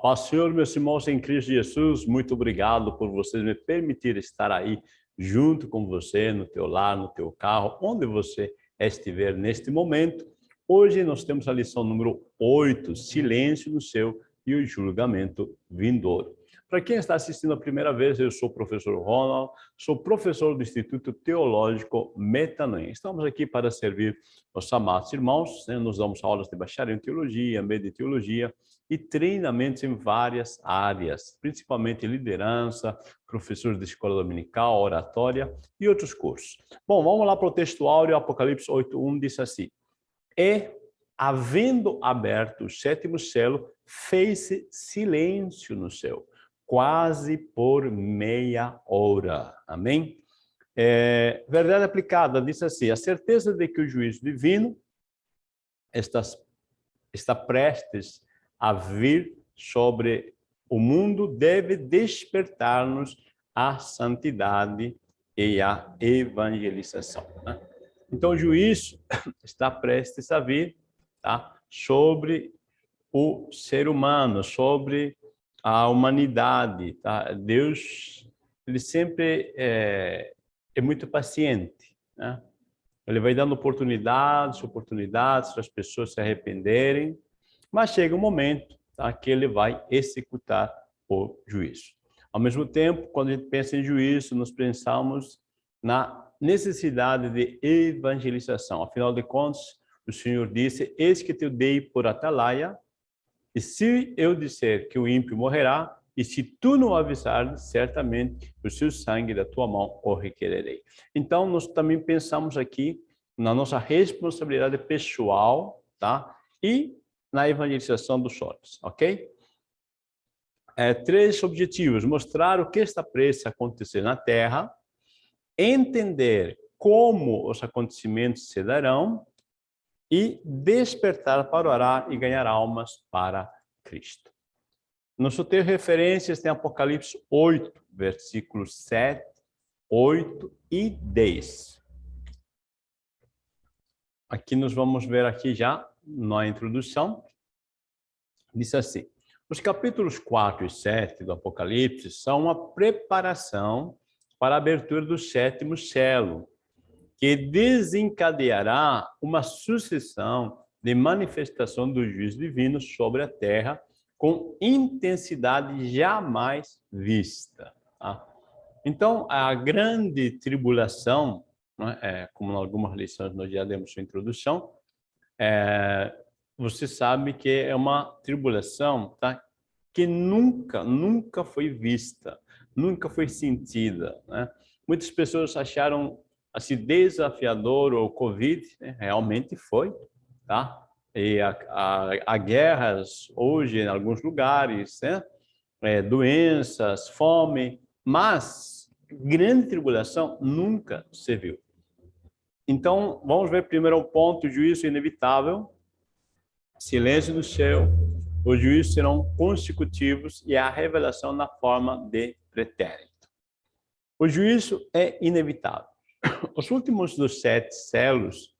paz Senhor, meus irmãos em Cristo Jesus, muito obrigado por vocês me permitir estar aí junto com você, no teu lar, no teu carro, onde você estiver neste momento. Hoje nós temos a lição número 8, silêncio no céu e o julgamento vindouro. Para quem está assistindo a primeira vez, eu sou o professor Ronald, sou professor do Instituto Teológico Metanoem. Estamos aqui para servir os amados irmãos, né? nos damos aulas de bacharel em teologia, meio teologia e treinamentos em várias áreas, principalmente liderança, professores de escola dominical, oratória e outros cursos. Bom, vamos lá para o texto áureo, Apocalipse 8.1 diz assim, E, havendo aberto o sétimo selo, fez-se silêncio no céu quase por meia hora. Amém? É, verdade aplicada diz assim, a certeza de que o juízo divino está, está prestes a vir sobre o mundo deve despertar-nos à santidade e à evangelização. Né? Então, o juízo está prestes a vir tá? sobre o ser humano, sobre a humanidade, tá? Deus, ele sempre é, é muito paciente, né? Ele vai dando oportunidades, oportunidades para as pessoas se arrependerem, mas chega um momento tá, que ele vai executar o juízo. Ao mesmo tempo, quando a gente pensa em juízo, nós pensamos na necessidade de evangelização. Afinal de contas, o Senhor disse, eis que te dei por atalaia e se eu disser que o ímpio morrerá, e se tu não avisares, certamente o seu sangue da tua mão o requererei. Então, nós também pensamos aqui na nossa responsabilidade pessoal, tá? E na evangelização dos outros, ok? É, três objetivos. Mostrar o que está prestes a acontecer na Terra, entender como os acontecimentos se darão e despertar para orar e ganhar almas para Cristo. No seu texto referências tem Apocalipse 8, versículos 7, 8 e 10. Aqui nós vamos ver aqui já na introdução. Diz assim, os capítulos 4 e 7 do Apocalipse são uma preparação para a abertura do sétimo selo, que desencadeará uma sucessão de manifestação do juízo divino sobre a terra com intensidade jamais vista. Tá? Então, a grande tribulação, né, é, como em algumas lições nós já demos sua introdução, é, você sabe que é uma tribulação tá, que nunca, nunca foi vista, nunca foi sentida. Né? Muitas pessoas acharam assim, desafiador o Covid, né? realmente foi, tá? E há, guerras hoje em alguns lugares, né? É, doenças, fome, mas grande tribulação nunca se viu. Então, vamos ver primeiro o ponto, juízo inevitável, silêncio no céu, os juízos serão consecutivos e a revelação na forma de pretérito. O juízo é inevitável. Os últimos dos sete selos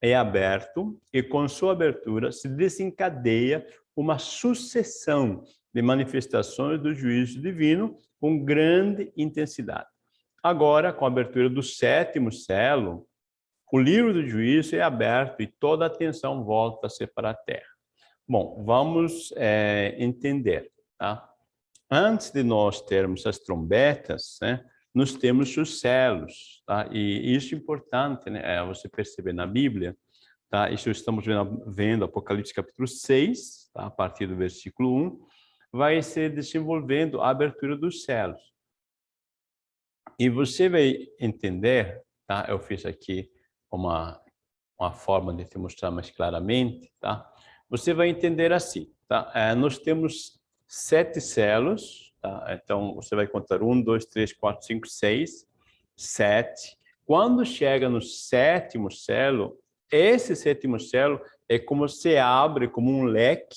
é aberto e com sua abertura se desencadeia uma sucessão de manifestações do juízo divino com grande intensidade. Agora, com a abertura do sétimo selo, o livro do juízo é aberto e toda a atenção volta-se para a terra. Bom, vamos é, entender. Tá? Antes de nós termos as trombetas, né, nós temos os celos, tá? E isso é importante, né? É você perceber na Bíblia, tá? Isso estamos vendo, vendo Apocalipse capítulo 6, tá? a partir do versículo 1, vai se desenvolvendo a abertura dos céus. E você vai entender, tá? Eu fiz aqui uma uma forma de te mostrar mais claramente, tá? Você vai entender assim, tá? É, nós temos sete celos, Tá? Então, você vai contar um, dois, três, quatro, cinco, seis, sete. Quando chega no sétimo selo, esse sétimo selo é como se abre como um leque,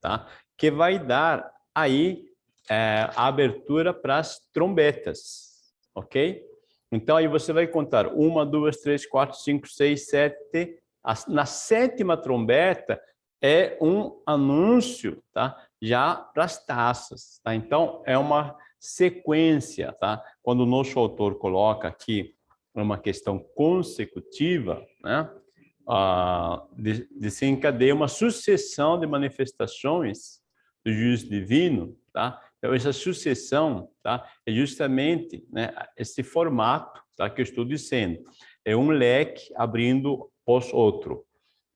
tá? que vai dar aí é, a abertura para as trombetas, ok? Então, aí você vai contar uma, duas, três, quatro, cinco, seis, sete. Na sétima trombeta, é um anúncio, tá? Já para as taças, tá? Então, é uma sequência, tá? Quando o nosso autor coloca aqui uma questão consecutiva, né? Ah, desencadeia uma sucessão de manifestações do juízo divino, tá? Então, essa sucessão tá? é justamente né, esse formato tá, que eu estou dizendo. É um leque abrindo pós outro.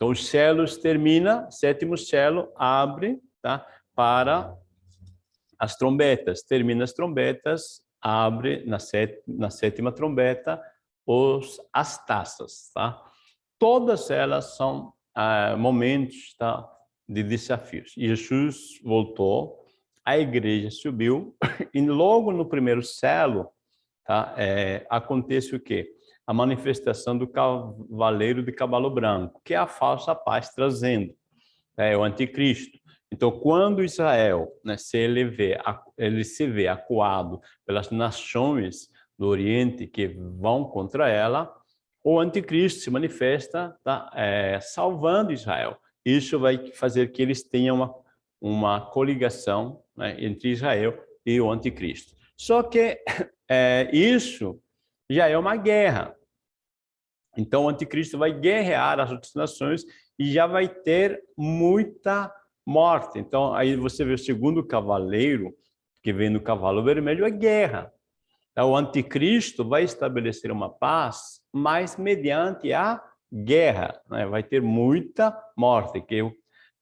Então, os celos termina, sétimo celo abre tá, para as trombetas. Termina as trombetas, abre na, set, na sétima trombeta os, as taças. Tá? Todas elas são ah, momentos tá, de desafios. Jesus voltou, a igreja subiu, e logo no primeiro celo tá, é, acontece o quê? A manifestação do cavaleiro de cavalo branco, que é a falsa paz trazendo, é o anticristo. Então, quando Israel né, se ele, vê, ele se vê acuado pelas nações do Oriente que vão contra ela, o anticristo se manifesta tá, é, salvando Israel. Isso vai fazer que eles tenham uma, uma coligação né, entre Israel e o anticristo. Só que é, isso já é uma guerra. Então, o anticristo vai guerrear as outras nações e já vai ter muita morte. Então, aí você vê o segundo cavaleiro, que vem no cavalo vermelho, é guerra. Então, o anticristo vai estabelecer uma paz, mas mediante a guerra. Né? Vai ter muita morte, que, o,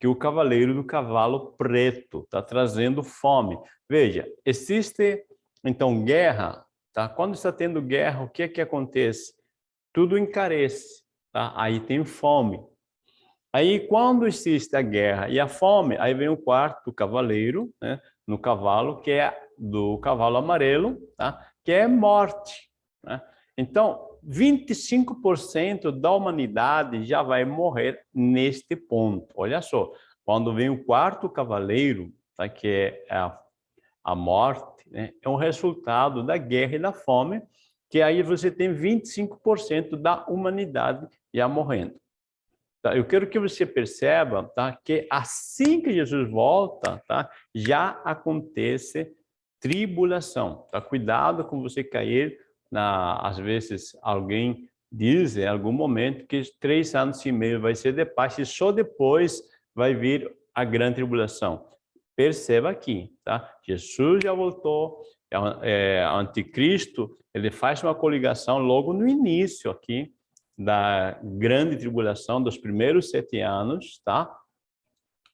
que o cavaleiro do cavalo preto está trazendo fome. Veja, existe, então, guerra Tá? Quando está tendo guerra, o que é que acontece? Tudo encarece, tá? aí tem fome. Aí, quando existe a guerra e a fome, aí vem o quarto cavaleiro, né, no cavalo, que é do cavalo amarelo, tá? que é morte. Né? Então, 25% da humanidade já vai morrer neste ponto. Olha só, quando vem o quarto cavaleiro, tá? que é a, a morte, né, é um resultado da guerra e da fome, que aí você tem 25% da humanidade já morrendo. Tá? Eu quero que você perceba tá, que assim que Jesus volta, tá, já acontece tribulação. Tá? Cuidado com você cair, na, às vezes alguém diz em algum momento que três anos e meio vai ser de paz e só depois vai vir a grande tribulação. Perceba aqui, tá? Jesus já voltou, é, é, anticristo, ele faz uma coligação logo no início aqui da grande tribulação dos primeiros sete anos, tá?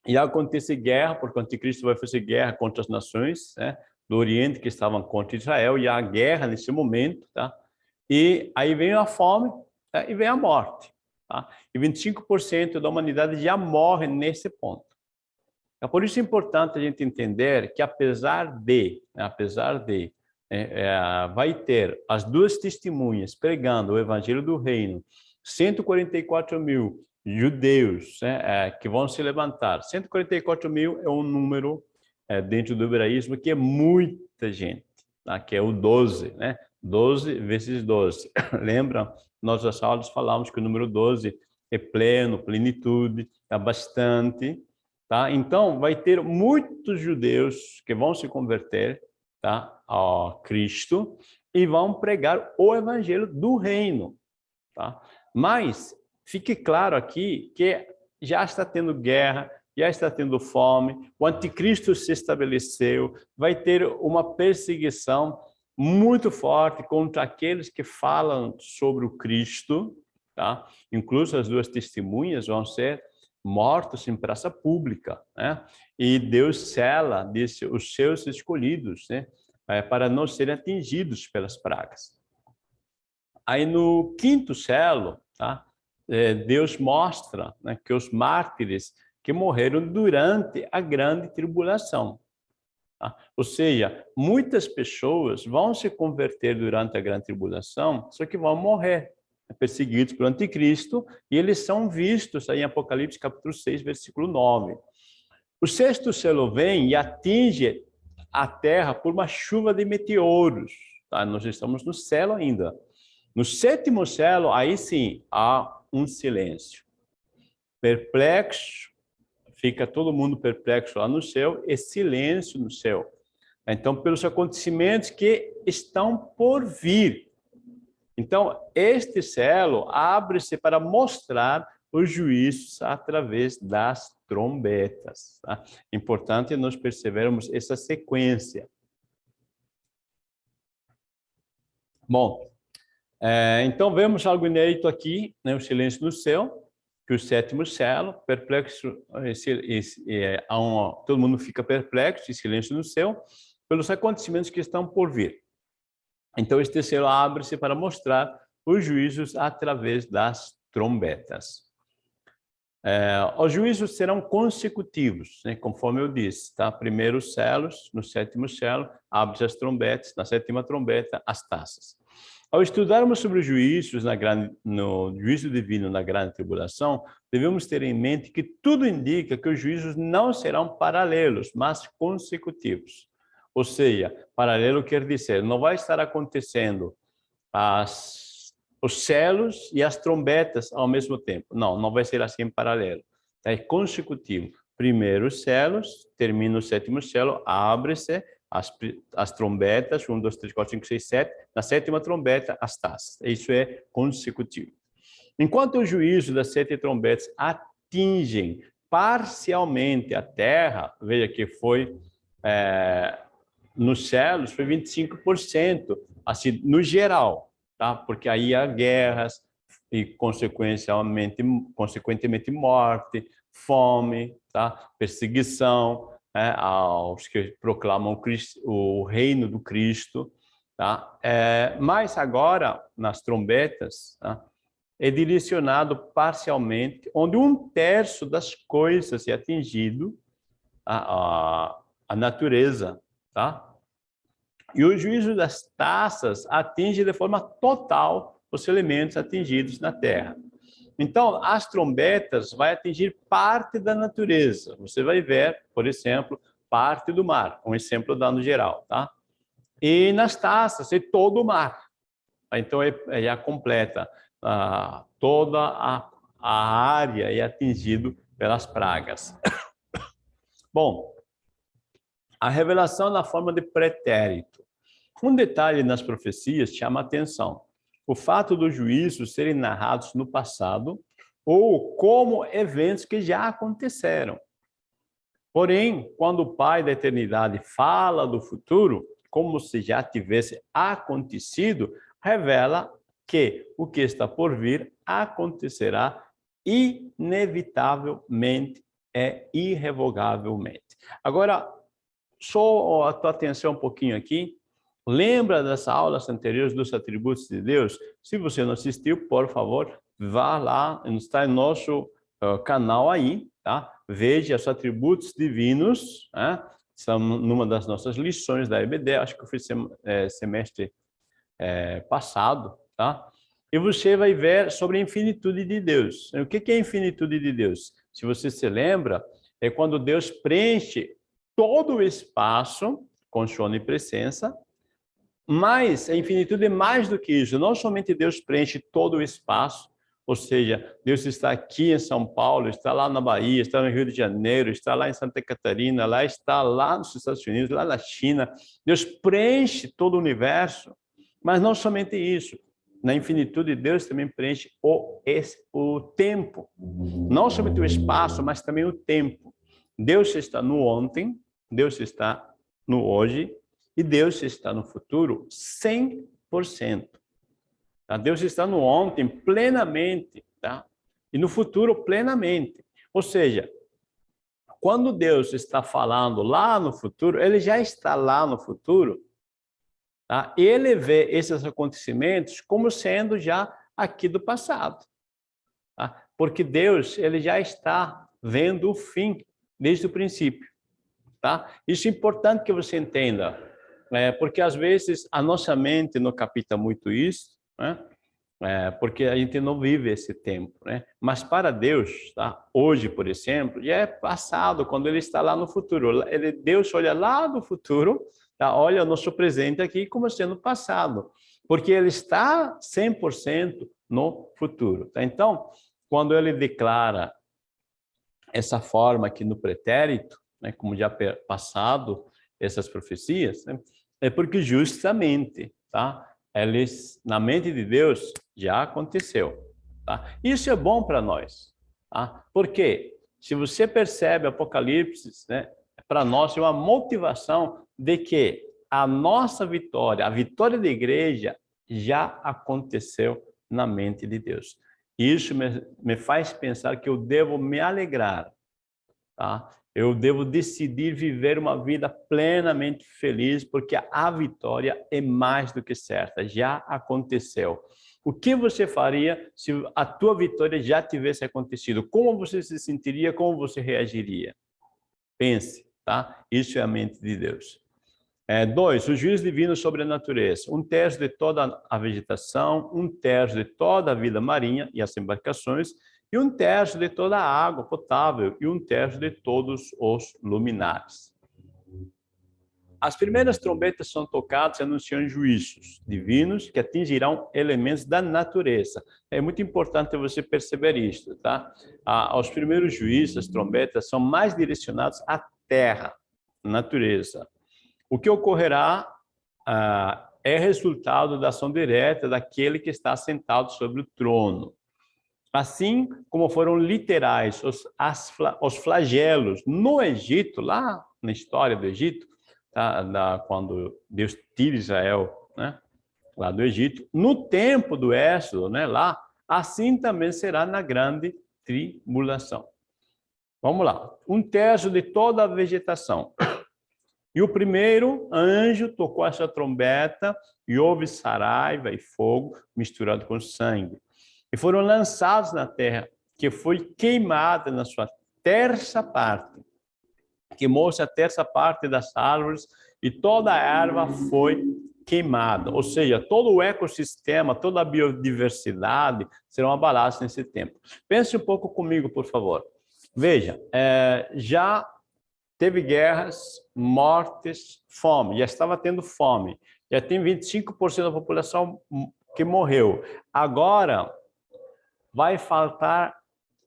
E acontece guerra, porque o anticristo vai fazer guerra contra as nações né, do Oriente que estavam contra Israel, e há guerra nesse momento, tá? E aí vem a fome tá? e vem a morte, tá? E 25% da humanidade já morre nesse ponto. É por isso importante a gente entender que apesar de, né, apesar de, é, é, vai ter as duas testemunhas pregando o evangelho do reino, 144 mil judeus né, é, que vão se levantar. 144 mil é um número é, dentro do hebraísmo que é muita gente, tá? que é o 12, né? 12 vezes 12. Lembra? Nós das aulas falamos que o número 12 é pleno, plenitude, é bastante, Tá? Então, vai ter muitos judeus que vão se converter tá? a Cristo e vão pregar o evangelho do reino. Tá? Mas, fique claro aqui que já está tendo guerra, já está tendo fome, o anticristo se estabeleceu, vai ter uma perseguição muito forte contra aqueles que falam sobre o Cristo, tá? Incluso as duas testemunhas vão ser mortos em praça pública, né? E Deus cela disse os seus escolhidos, né? É, para não serem atingidos pelas pragas. Aí no quinto selo, tá? É, Deus mostra né, que os mártires que morreram durante a grande tribulação. Tá? Ou seja, muitas pessoas vão se converter durante a grande tribulação, só que vão morrer perseguidos pelo anticristo, e eles são vistos aí em Apocalipse capítulo 6, versículo 9. O sexto selo vem e atinge a terra por uma chuva de meteoros. Tá? Nós estamos no céu ainda. No sétimo selo, aí sim, há um silêncio. Perplexo, fica todo mundo perplexo lá no céu e silêncio no céu. Então, pelos acontecimentos que estão por vir. Então, este selo abre-se para mostrar os juízos através das trombetas. Tá? Importante nós percebermos essa sequência. Bom, é, então vemos algo inédito aqui, né, o silêncio no céu, que o sétimo selo, perplexo, esse, esse, é, um, todo mundo fica perplexo, e silêncio no céu, pelos acontecimentos que estão por vir. Então, este selo abre-se para mostrar os juízos através das trombetas. É, os juízos serão consecutivos, né, conforme eu disse, tá? Primeiro os selos, no sétimo selo, abre-se as trombetas, na sétima trombeta, as taças. Ao estudarmos sobre os juízos na grande, no juízo divino na grande tribulação, devemos ter em mente que tudo indica que os juízos não serão paralelos, mas consecutivos. Ou seja, paralelo quer dizer, não vai estar acontecendo as, os selos e as trombetas ao mesmo tempo. Não, não vai ser assim em paralelo. É consecutivo. Primeiro os selos, termina o sétimo selo, abre-se, as, as trombetas, 1, 2, 3, 4, 5, 6, 7, na sétima trombeta, as taças. Isso é consecutivo. Enquanto o juízo das sete trombetas atingem parcialmente a terra, veja que foi é, nos céus, foi 25%, assim, no geral, tá? porque aí há guerras e, consequentemente, consequentemente morte, fome, tá? perseguição, né, aos que proclamam Cristo, o reino do Cristo. Tá? É, mas agora, nas trombetas, tá? é direcionado parcialmente, onde um terço das coisas é atingido, a, a, a natureza, tá? E o juízo das taças atinge de forma total os elementos atingidos na terra. Então, as trombetas vai atingir parte da natureza. Você vai ver, por exemplo, parte do mar, um exemplo dando geral, tá? E nas taças, é todo o mar. Então, é, é completa ah, toda a, a área é atingido pelas pragas. Bom, a revelação na forma de pretérito. Um detalhe nas profecias chama atenção o fato dos juízos serem narrados no passado ou como eventos que já aconteceram. Porém, quando o Pai da Eternidade fala do futuro, como se já tivesse acontecido, revela que o que está por vir acontecerá inevitavelmente e irrevogavelmente. Agora, só a tua atenção um pouquinho aqui, Lembra das aulas anteriores dos atributos de Deus? Se você não assistiu, por favor, vá lá, está em nosso uh, canal aí, tá? Veja os atributos divinos, né? são numa das nossas lições da EBD, acho que foi sem, é, semestre é, passado, tá? E você vai ver sobre a infinitude de Deus. O que é a infinitude de Deus? Se você se lembra, é quando Deus preenche todo o espaço com sua onipresença, mas a infinitude é mais do que isso. Não somente Deus preenche todo o espaço, ou seja, Deus está aqui em São Paulo, está lá na Bahia, está no Rio de Janeiro, está lá em Santa Catarina, lá está lá nos Estados Unidos, lá na China. Deus preenche todo o universo, mas não somente isso. Na infinitude, Deus também preenche o, o tempo. Não somente o espaço, mas também o tempo. Deus está no ontem, Deus está no hoje e Deus está no futuro 100%. Tá? Deus está no ontem plenamente, tá? E no futuro plenamente. Ou seja, quando Deus está falando lá no futuro, ele já está lá no futuro, tá? Ele vê esses acontecimentos como sendo já aqui do passado. Tá? Porque Deus, ele já está vendo o fim desde o princípio, tá? Isso é importante que você entenda é, porque às vezes a nossa mente não capta muito isso, né? É, porque a gente não vive esse tempo, né? Mas para Deus, tá? hoje, por exemplo, já é passado, quando Ele está lá no futuro. Ele, Deus olha lá no futuro, tá? olha o nosso presente aqui como sendo passado, porque Ele está 100% no futuro. Tá? Então, quando Ele declara essa forma aqui no pretérito, né, como já passado essas profecias, né, é porque justamente, tá? Eles, na mente de Deus, já aconteceu. Tá? Isso é bom para nós. Tá? Porque se você percebe Apocalipse, né, para nós é uma motivação de que a nossa vitória, a vitória da igreja, já aconteceu na mente de Deus. Isso me, me faz pensar que eu devo me alegrar, tá? Eu devo decidir viver uma vida plenamente feliz, porque a vitória é mais do que certa, já aconteceu. O que você faria se a tua vitória já tivesse acontecido? Como você se sentiria? Como você reagiria? Pense, tá? Isso é a mente de Deus. É, dois, o juízo divino sobre a natureza. Um terço de toda a vegetação, um terço de toda a vida marinha e as embarcações, e um terço de toda a água potável, e um terço de todos os luminares. As primeiras trombetas são tocadas e anunciam juízos divinos que atingirão elementos da natureza. É muito importante você perceber isso, tá? Ah, os primeiros juízos, as trombetas, são mais direcionados à terra, natureza. O que ocorrerá ah, é resultado da ação direta daquele que está sentado sobre o trono. Assim como foram literais os, as, os flagelos no Egito, lá na história do Egito, tá, da, quando Deus tira Israel né, lá do Egito, no tempo do Êxodo, né, lá, assim também será na grande tribulação. Vamos lá. Um terço de toda a vegetação e o primeiro anjo tocou essa trombeta e houve saraiva e fogo misturado com sangue. E foram lançados na terra, que foi queimada na sua terça parte. Queimou-se a terça parte das árvores e toda a erva foi queimada. Ou seja, todo o ecossistema, toda a biodiversidade serão abalados nesse tempo. Pense um pouco comigo, por favor. Veja, é, já teve guerras, mortes, fome, já estava tendo fome. Já tem 25% da população que morreu. Agora vai faltar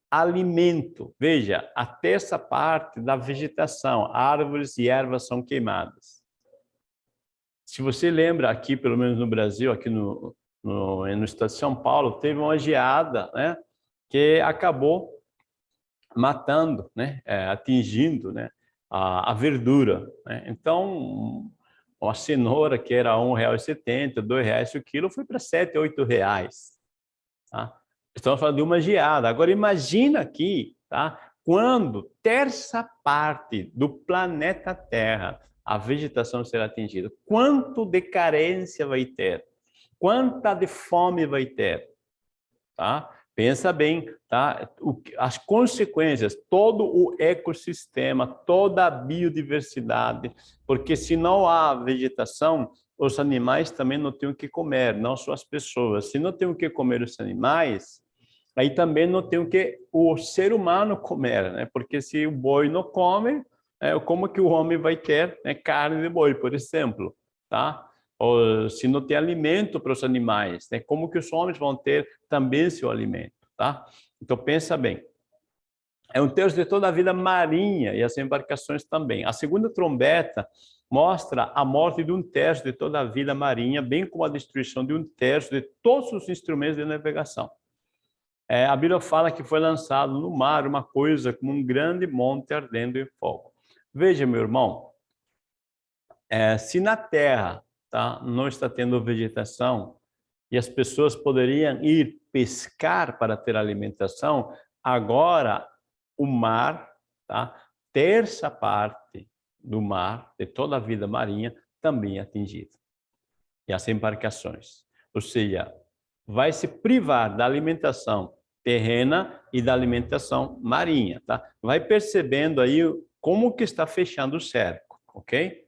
alimento. Veja, a terça parte da vegetação, árvores e ervas são queimadas. Se você lembra aqui, pelo menos no Brasil, aqui no, no, no estado de São Paulo, teve uma geada né, que acabou matando, né, é, atingindo né, a, a verdura. Né? Então, uma cenoura que era R$ 1,70, R$ reais o quilo, foi para R$ 7, R$ reais. Tá? Estamos falando de uma geada. Agora, imagina aqui, tá? quando terça parte do planeta Terra a vegetação será atingida, quanto de carência vai ter? Quanta de fome vai ter? Tá? Pensa bem, tá? as consequências, todo o ecossistema, toda a biodiversidade, porque se não há vegetação, os animais também não têm o que comer, não só as pessoas. Se não tem o que comer os animais, aí também não tem o que o ser humano comer, né? Porque se o boi não come, é, como que o homem vai ter né, carne de boi, por exemplo, tá? ou se não tem alimento para os animais, né? como que os homens vão ter também seu alimento, tá? Então, pensa bem. É um terço de toda a vida marinha e as embarcações também. A segunda trombeta mostra a morte de um terço de toda a vida marinha, bem como a destruição de um terço de todos os instrumentos de navegação. É, a Bíblia fala que foi lançado no mar uma coisa como um grande monte ardendo em fogo. Veja, meu irmão, é, se na terra tá? não está tendo vegetação e as pessoas poderiam ir pescar para ter alimentação, agora o mar, tá? terça parte do mar, de toda a vida marinha, também é atingida. E as embarcações. Ou seja, vai se privar da alimentação terrena e da alimentação marinha, tá? Vai percebendo aí como que está fechando o cerco, ok?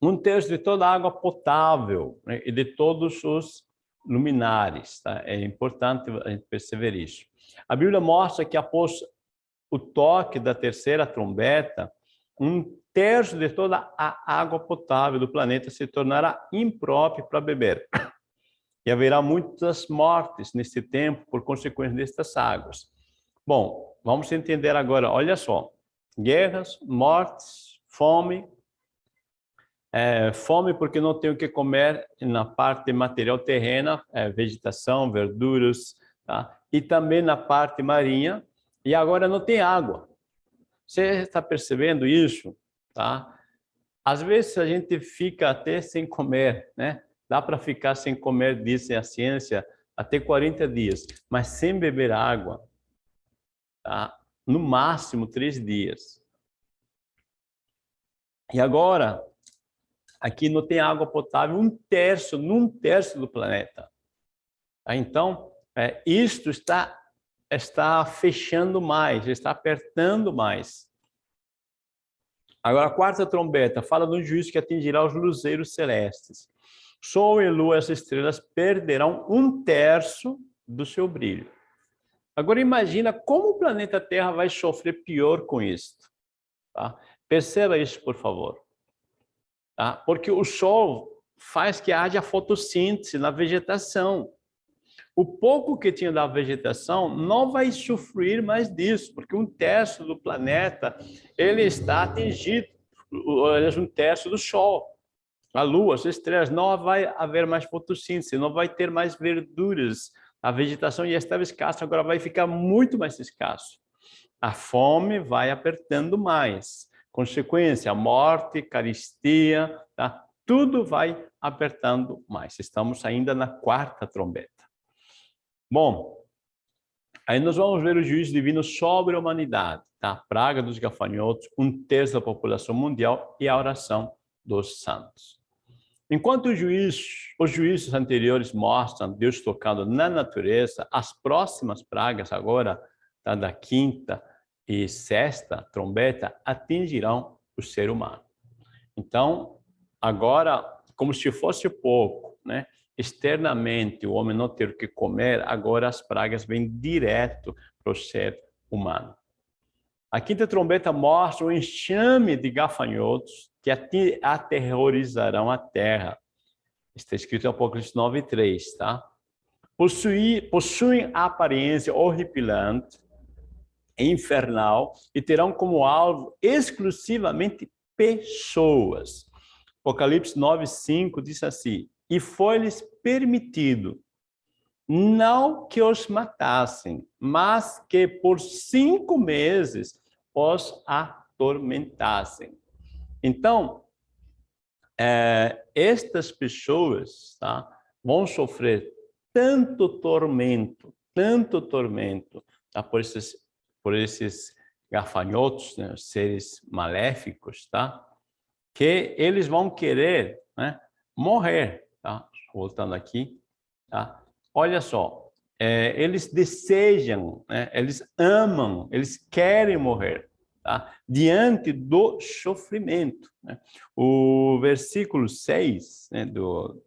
um terço de toda a água potável né, e de todos os luminares. Tá? É importante a gente perceber isso. A Bíblia mostra que após o toque da terceira trombeta, um terço de toda a água potável do planeta se tornará imprópria para beber. E haverá muitas mortes nesse tempo por consequência destas águas. Bom, vamos entender agora, olha só. Guerras, mortes, fome. É, fome porque não tenho o que comer na parte material terrena, é, vegetação, verduras, tá? e também na parte marinha, e agora não tem água. Você está percebendo isso? Tá? Às vezes a gente fica até sem comer, né? Dá para ficar sem comer, diz a ciência, até 40 dias, mas sem beber água, tá? no máximo três dias. E agora, aqui não tem água potável, um terço, num terço do planeta. Tá? Então, é, isto está, está fechando mais, está apertando mais. Agora, a quarta trombeta fala do juízo que atingirá os luzeiros celestes. Sol e lua, as estrelas, perderão um terço do seu brilho. Agora, imagina como o planeta Terra vai sofrer pior com isso. Tá? Perceba isso, por favor. Tá? Porque o Sol faz que haja fotossíntese na vegetação o pouco que tinha da vegetação não vai sofrer mais disso, porque um terço do planeta ele está atingido, um terço do Sol. A Lua, as estrelas, não vai haver mais fotossíntese, não vai ter mais verduras. A vegetação já estava escassa, agora vai ficar muito mais escasso. A fome vai apertando mais. Consequência, morte, caristia, tá? tudo vai apertando mais. Estamos ainda na quarta trombeta. Bom, aí nós vamos ver o juízo divino sobre a humanidade, tá? a praga dos gafanhotos, um terço da população mundial e a oração dos santos. Enquanto os juízos, os juízos anteriores mostram Deus tocando na natureza, as próximas pragas agora, tá, da quinta e sexta trombeta, atingirão o ser humano. Então, agora, como se fosse pouco, né? externamente o homem não ter o que comer, agora as pragas vêm direto para o ser humano. A quinta trombeta mostra um enxame de gafanhotos que aterrorizarão a terra. Está escrito em Apocalipse 9, 3, tá? Possuem, possuem aparência horripilante, infernal, e terão como alvo exclusivamente pessoas. Apocalipse 9, 5 diz assim, e foi-lhes permitido não que os matassem, mas que por cinco meses os atormentassem. Então, é, estas pessoas tá, vão sofrer tanto tormento, tanto tormento tá, por, esses, por esses gafanhotos, né, seres maléficos, tá, que eles vão querer né, morrer tá? Voltando aqui, tá? Olha só, é, eles desejam, né? eles amam, eles querem morrer, tá? Diante do sofrimento. Né? O versículo 6 né, do,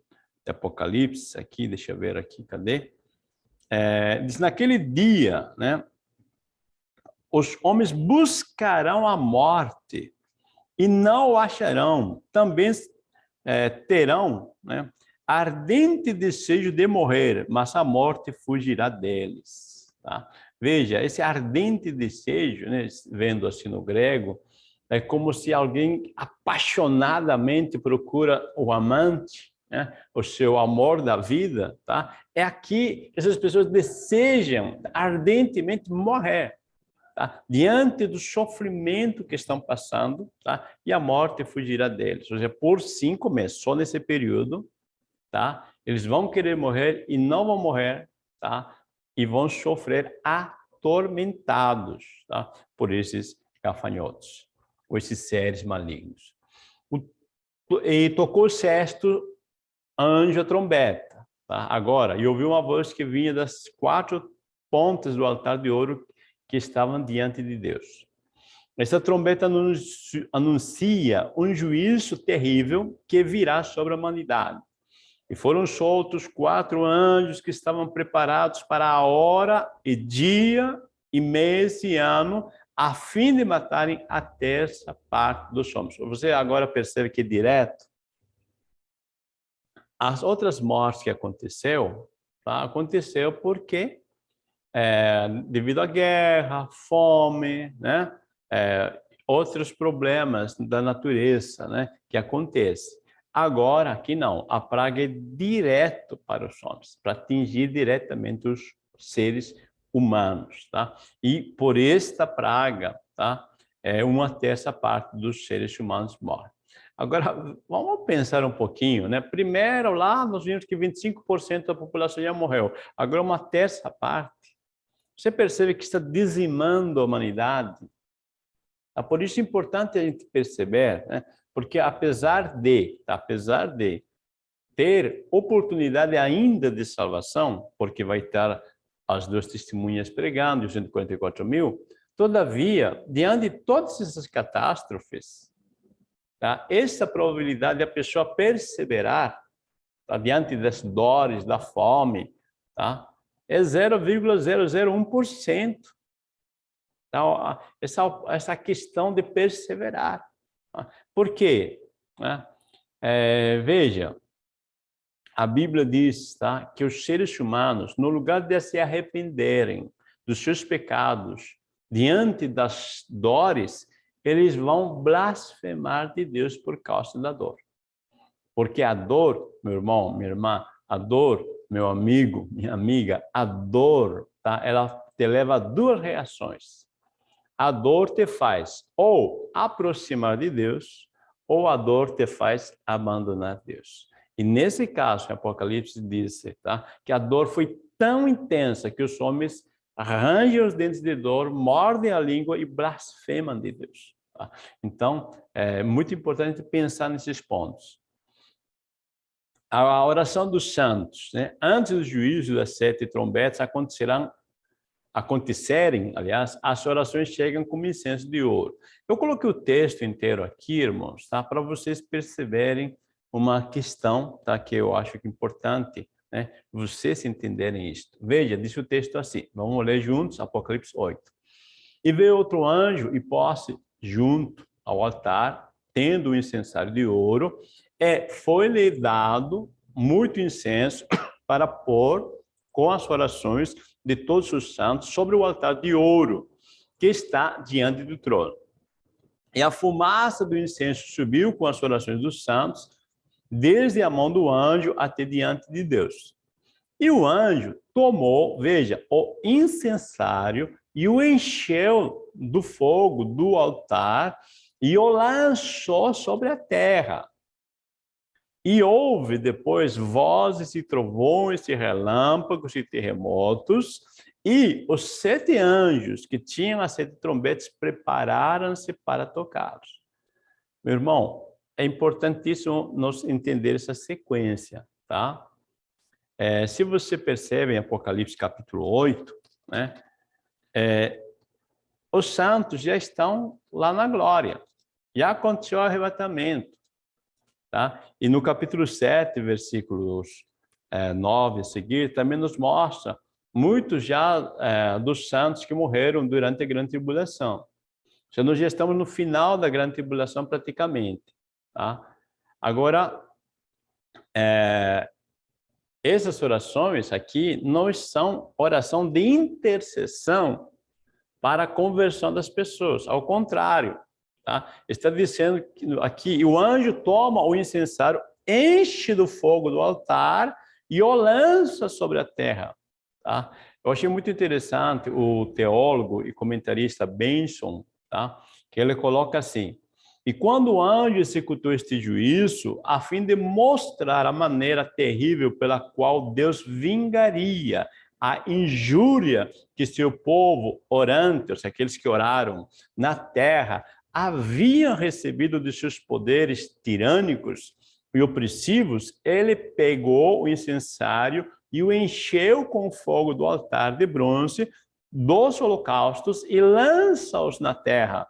do Apocalipse, aqui, deixa eu ver aqui, cadê? É, diz, naquele dia, né? Os homens buscarão a morte e não o acharão. Também é, terão né, ardente desejo de morrer, mas a morte fugirá deles. Tá? Veja, esse ardente desejo, né, vendo assim no grego, é como se alguém apaixonadamente procura o amante, né, o seu amor da vida, tá? É aqui essas pessoas desejam ardentemente morrer, tá? Diante do sofrimento que estão passando, tá? E a morte fugirá deles. Ou seja, por cinco meses, só nesse período, tá? Eles vão querer morrer e não vão morrer, tá? E vão sofrer atormentados, tá? Por esses gafanhotos, ou esses seres malignos. O, e tocou o sexto anjo a trombeta, tá? Agora, e ouviu uma voz que vinha das quatro pontas do altar de ouro que estavam diante de Deus. Essa trombeta anuncia um juízo terrível que virá sobre a humanidade. E foram soltos quatro anjos que estavam preparados para a hora e dia e mês e ano, a fim de matarem a terça parte dos homens. Você agora percebe que direto, as outras mortes que aconteceu, tá? aconteceu porque é, devido à guerra, fome, né? É, outros problemas da natureza né? que acontecem. Agora, aqui não, a praga é direto para os homens, para atingir diretamente os seres humanos, tá? E por esta praga, tá? É uma terça parte dos seres humanos morre. Agora, vamos pensar um pouquinho, né? Primeiro, lá nós vimos que 25% da população já morreu. Agora, uma terça parte. Você percebe que está dizimando a humanidade? É por isso é importante a gente perceber, né? Porque apesar de, tá? apesar de ter oportunidade ainda de salvação, porque vai estar as duas testemunhas pregando, os 144 mil, todavia, diante de todas essas catástrofes, tá? essa probabilidade de a pessoa perseverar tá? diante das dores, da fome, tá? é 0,001%. Então, essa, essa questão de perseverar. Por quê? Né? É, veja, a Bíblia diz tá, que os seres humanos, no lugar de se arrependerem dos seus pecados, diante das dores, eles vão blasfemar de Deus por causa da dor. Porque a dor, meu irmão, minha irmã, a dor, meu amigo, minha amiga, a dor, tá? ela te leva a duas reações. A dor te faz ou aproximar de Deus, ou a dor te faz abandonar Deus. E nesse caso, Apocalipse diz tá, que a dor foi tão intensa que os homens arranjam os dentes de dor, mordem a língua e blasfemam de Deus. Tá? Então, é muito importante pensar nesses pontos. A oração dos santos, né? antes do juízo das sete trombetas, acontecerão acontecerem, aliás, as orações chegam como incenso de ouro. Eu coloquei o texto inteiro aqui, irmãos, tá? para vocês perceberem uma questão tá, que eu acho que é importante, né, vocês entenderem isso. Veja, diz o texto assim, vamos ler juntos, Apocalipse 8. E veio outro anjo e pôs junto ao altar, tendo o um incensário de ouro, e foi-lhe dado muito incenso para pôr com as orações de todos os santos sobre o altar de ouro que está diante do trono. E a fumaça do incenso subiu com as orações dos santos desde a mão do anjo até diante de Deus. E o anjo tomou, veja, o incensário e o encheu do fogo do altar e o lançou sobre a terra. E houve depois vozes e trovões e relâmpagos e terremotos, e os sete anjos que tinham as sete trombetas prepararam-se para tocá-los. Meu irmão, é importantíssimo nós entender essa sequência, tá? É, se você percebe em Apocalipse capítulo 8, né, é, os santos já estão lá na glória, já aconteceu o arrebatamento, tá? E no capítulo 7, versículos é, 9 a seguir, também nos mostra muitos já é, dos santos que morreram durante a grande tribulação. Já nós já estamos no final da grande tribulação praticamente. Tá? Agora, é, essas orações aqui não são oração de intercessão para a conversão das pessoas, ao contrário, tá? está dizendo que aqui, o anjo toma o incensário, enche do fogo do altar e o lança sobre a terra. Tá? Eu achei muito interessante o teólogo e comentarista Benson, tá? que ele coloca assim, e quando o anjo executou este juízo, a fim de mostrar a maneira terrível pela qual Deus vingaria a injúria que seu povo orante, ou seja, aqueles que oraram na terra, haviam recebido de seus poderes tirânicos e opressivos, ele pegou o incensário e o encheu com o fogo do altar de bronze dos holocaustos e lança-os na terra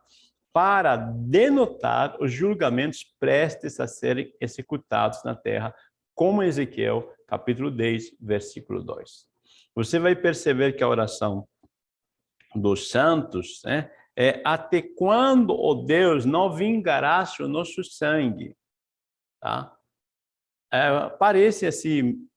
para denotar os julgamentos prestes a serem executados na terra, como Ezequiel, capítulo 10, versículo 2. Você vai perceber que a oração dos santos né, é até quando, o oh Deus, não vingarás o nosso sangue. Tá? É, parece assim,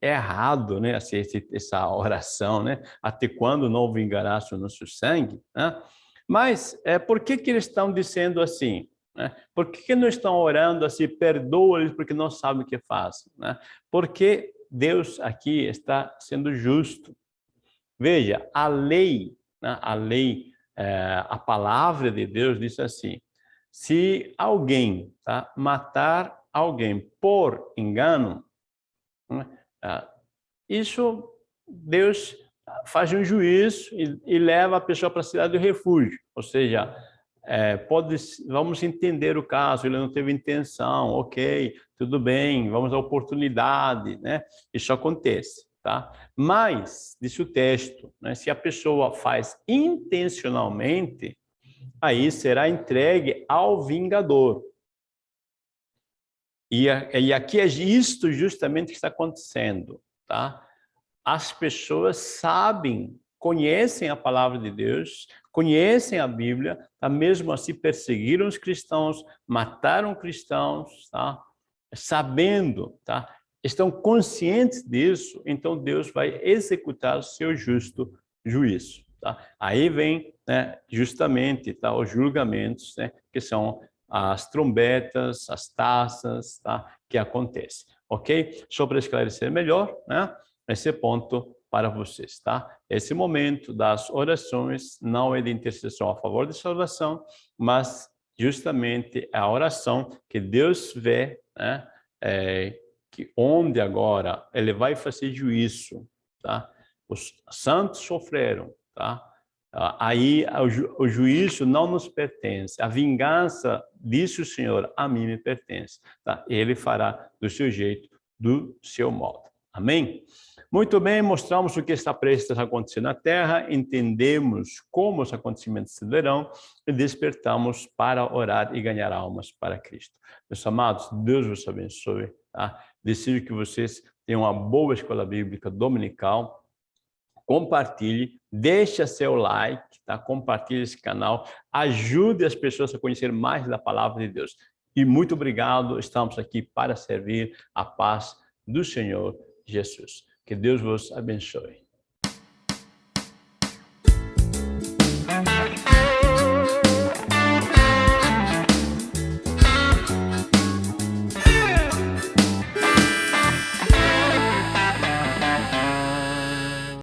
é errado, né, assim, essa oração, né? Até quando não vingarás o nosso sangue? Né? Mas é, por que, que eles estão dizendo assim? Né? Por que, que não estão orando assim, perdoa-lhes porque não sabem o que fazem? Né? Porque Deus aqui está sendo justo. Veja, a lei, né? a lei, é, a palavra de Deus diz assim, se alguém tá, matar alguém por engano, né? Ah, isso Deus faz um juízo e, e leva a pessoa para a cidade do refúgio, ou seja, é, pode, vamos entender o caso, ele não teve intenção, ok, tudo bem, vamos à oportunidade, né? Isso acontece, tá? Mas, diz o texto, né, se a pessoa faz intencionalmente, aí será entregue ao vingador. E, e aqui é isto justamente que está acontecendo, tá? As pessoas sabem, conhecem a palavra de Deus, conhecem a Bíblia, tá? mesmo assim perseguiram os cristãos, mataram cristãos, tá? Sabendo, tá? Estão conscientes disso, então Deus vai executar o seu justo juízo. Tá? Aí vem né, justamente tá, os julgamentos, né, que são as trombetas, as taças, tá? que acontece, ok? Só para esclarecer melhor, né? Esse ponto para vocês, tá? Esse momento das orações não é de intercessão a favor de salvação, mas justamente é a oração que Deus vê, né? É, que onde agora ele vai fazer juízo, tá? Os santos sofreram, tá? Ah, aí o, ju, o juízo não nos pertence. A vingança, disse o Senhor, a mim me pertence. Tá? Ele fará do seu jeito, do seu modo. Amém? Muito bem, mostramos o que está prestes a acontecer na Terra, entendemos como os acontecimentos se darão e despertamos para orar e ganhar almas para Cristo. Meus amados, Deus vos abençoe. Tá? Desejo que vocês tenham uma boa escola bíblica dominical, compartilhe, deixa seu like, tá? compartilhe esse canal, ajude as pessoas a conhecer mais da palavra de Deus. E muito obrigado, estamos aqui para servir a paz do Senhor Jesus. Que Deus vos abençoe.